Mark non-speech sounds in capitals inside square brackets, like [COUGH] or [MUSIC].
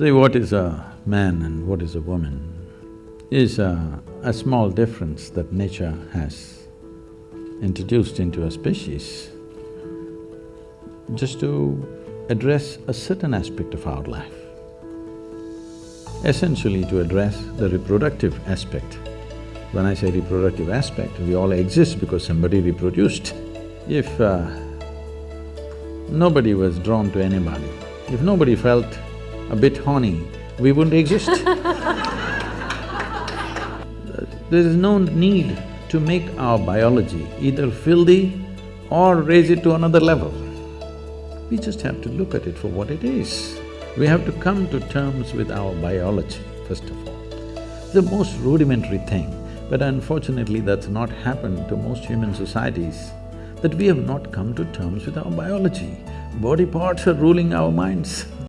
See, what is a man and what is a woman is a, a small difference that nature has introduced into a species just to address a certain aspect of our life. Essentially to address the reproductive aspect. When I say reproductive aspect, we all exist because somebody reproduced. If uh, nobody was drawn to anybody, if nobody felt a bit horny, we wouldn't exist. [LAUGHS] there is no need to make our biology either filthy or raise it to another level. We just have to look at it for what it is. We have to come to terms with our biology, first of all. The most rudimentary thing, but unfortunately that's not happened to most human societies, that we have not come to terms with our biology. Body parts are ruling our minds.